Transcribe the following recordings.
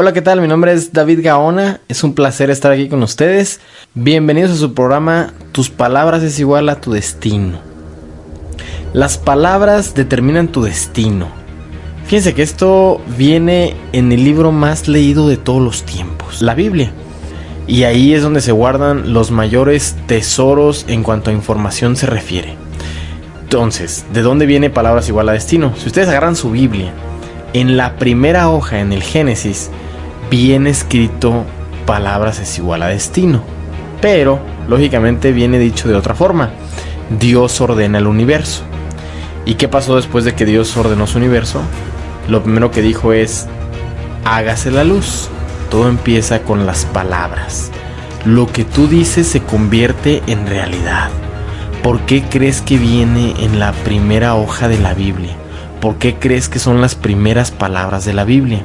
Hola, ¿qué tal? Mi nombre es David Gaona. Es un placer estar aquí con ustedes. Bienvenidos a su programa Tus palabras es igual a tu destino. Las palabras determinan tu destino. Fíjense que esto viene en el libro más leído de todos los tiempos, la Biblia. Y ahí es donde se guardan los mayores tesoros en cuanto a información se refiere. Entonces, ¿de dónde viene palabras igual a destino? Si ustedes agarran su Biblia, en la primera hoja, en el Génesis, bien escrito palabras es igual a destino. Pero, lógicamente, viene dicho de otra forma. Dios ordena el universo. ¿Y qué pasó después de que Dios ordenó su universo? Lo primero que dijo es, hágase la luz. Todo empieza con las palabras. Lo que tú dices se convierte en realidad. ¿Por qué crees que viene en la primera hoja de la Biblia? ¿Por qué crees que son las primeras palabras de la Biblia?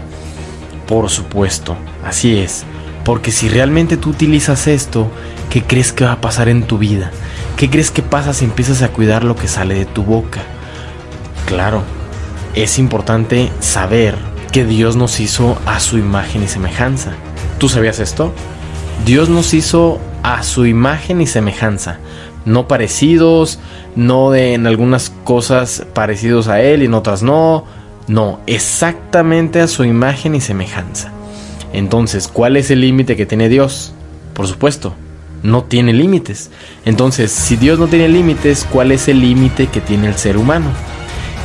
Por supuesto, así es. Porque si realmente tú utilizas esto, ¿qué crees que va a pasar en tu vida? ¿Qué crees que pasa si empiezas a cuidar lo que sale de tu boca? Claro, es importante saber que Dios nos hizo a su imagen y semejanza. ¿Tú sabías esto? Dios nos hizo a su imagen y semejanza. No parecidos, no de en algunas cosas parecidos a Él y en otras no no, exactamente a su imagen y semejanza. Entonces, ¿cuál es el límite que tiene Dios? Por supuesto, no tiene límites. Entonces, si Dios no tiene límites, ¿cuál es el límite que tiene el ser humano?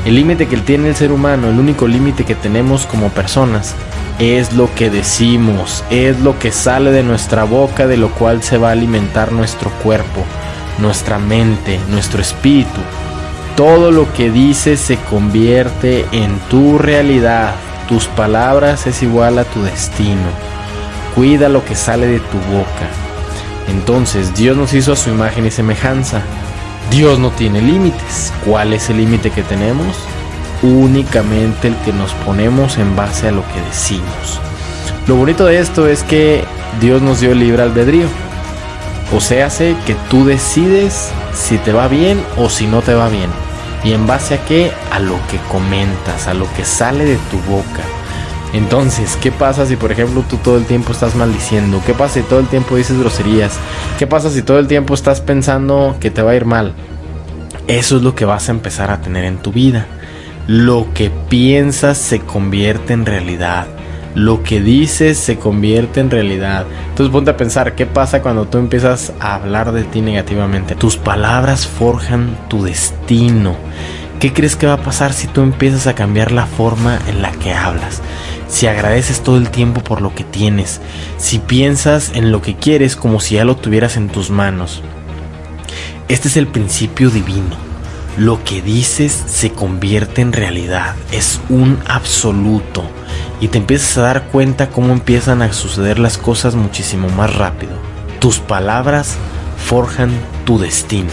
El límite que tiene el ser humano, el único límite que tenemos como personas, es lo que decimos, es lo que sale de nuestra boca, de lo cual se va a alimentar nuestro cuerpo, nuestra mente, nuestro espíritu. Todo lo que dices se convierte en tu realidad. Tus palabras es igual a tu destino. Cuida lo que sale de tu boca. Entonces Dios nos hizo a su imagen y semejanza. Dios no tiene límites. ¿Cuál es el límite que tenemos? Únicamente el que nos ponemos en base a lo que decimos. Lo bonito de esto es que Dios nos dio libre albedrío. O sea, hace que tú decides si te va bien o si no te va bien. ¿Y en base a qué? A lo que comentas, a lo que sale de tu boca. Entonces, ¿qué pasa si por ejemplo tú todo el tiempo estás maldiciendo? ¿Qué pasa si todo el tiempo dices groserías? ¿Qué pasa si todo el tiempo estás pensando que te va a ir mal? Eso es lo que vas a empezar a tener en tu vida. Lo que piensas se convierte en realidad lo que dices se convierte en realidad. Entonces ponte a pensar, ¿qué pasa cuando tú empiezas a hablar de ti negativamente? Tus palabras forjan tu destino. ¿Qué crees que va a pasar si tú empiezas a cambiar la forma en la que hablas? Si agradeces todo el tiempo por lo que tienes, si piensas en lo que quieres como si ya lo tuvieras en tus manos. Este es el principio divino. Lo que dices se convierte en realidad, es un absoluto y te empiezas a dar cuenta cómo empiezan a suceder las cosas muchísimo más rápido. Tus palabras forjan tu destino.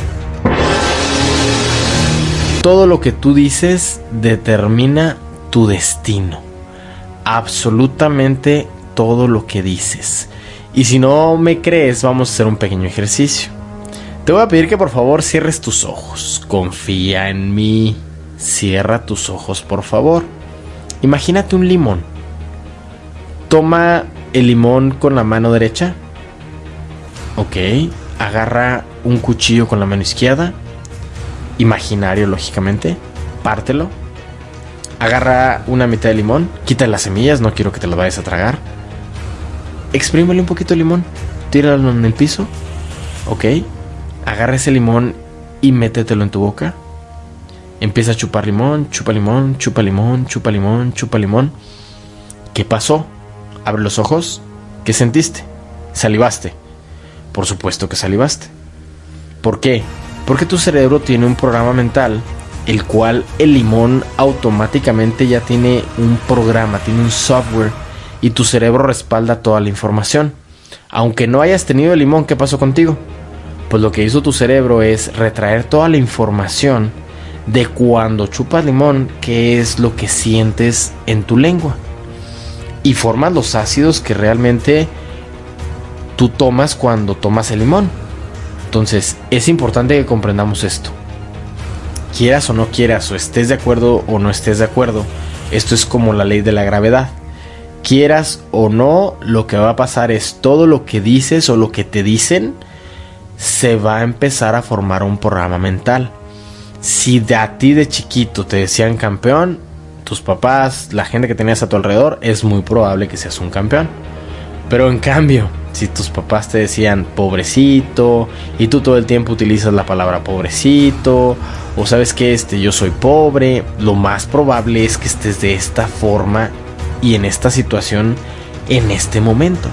Todo lo que tú dices determina tu destino. Absolutamente todo lo que dices. Y si no me crees, vamos a hacer un pequeño ejercicio. Te voy a pedir que por favor cierres tus ojos. Confía en mí. Cierra tus ojos, por favor. Imagínate un limón Toma el limón con la mano derecha. Ok. Agarra un cuchillo con la mano izquierda. Imaginario, lógicamente. Pártelo. Agarra una mitad de limón. Quita las semillas, no quiero que te lo vayas a tragar. Exprímele un poquito de limón. Tíralo en el piso. Ok. Agarra ese limón y métetelo en tu boca. Empieza a chupar limón, chupa limón, chupa limón, chupa limón, chupa limón. ¿Qué pasó? Abre los ojos. ¿Qué sentiste? Salivaste. Por supuesto que salivaste. ¿Por qué? Porque tu cerebro tiene un programa mental, el cual el limón automáticamente ya tiene un programa, tiene un software, y tu cerebro respalda toda la información. Aunque no hayas tenido el limón, ¿qué pasó contigo? Pues lo que hizo tu cerebro es retraer toda la información de cuando chupas limón, qué es lo que sientes en tu lengua y formas los ácidos que realmente tú tomas cuando tomas el limón. Entonces, es importante que comprendamos esto. Quieras o no quieras, o estés de acuerdo o no estés de acuerdo, esto es como la ley de la gravedad. Quieras o no, lo que va a pasar es todo lo que dices o lo que te dicen se va a empezar a formar un programa mental. Si de a ti de chiquito te decían campeón, tus papás, la gente que tenías a tu alrededor, es muy probable que seas un campeón. Pero en cambio, si tus papás te decían pobrecito y tú todo el tiempo utilizas la palabra pobrecito o sabes que este yo soy pobre, lo más probable es que estés de esta forma y en esta situación en este momento.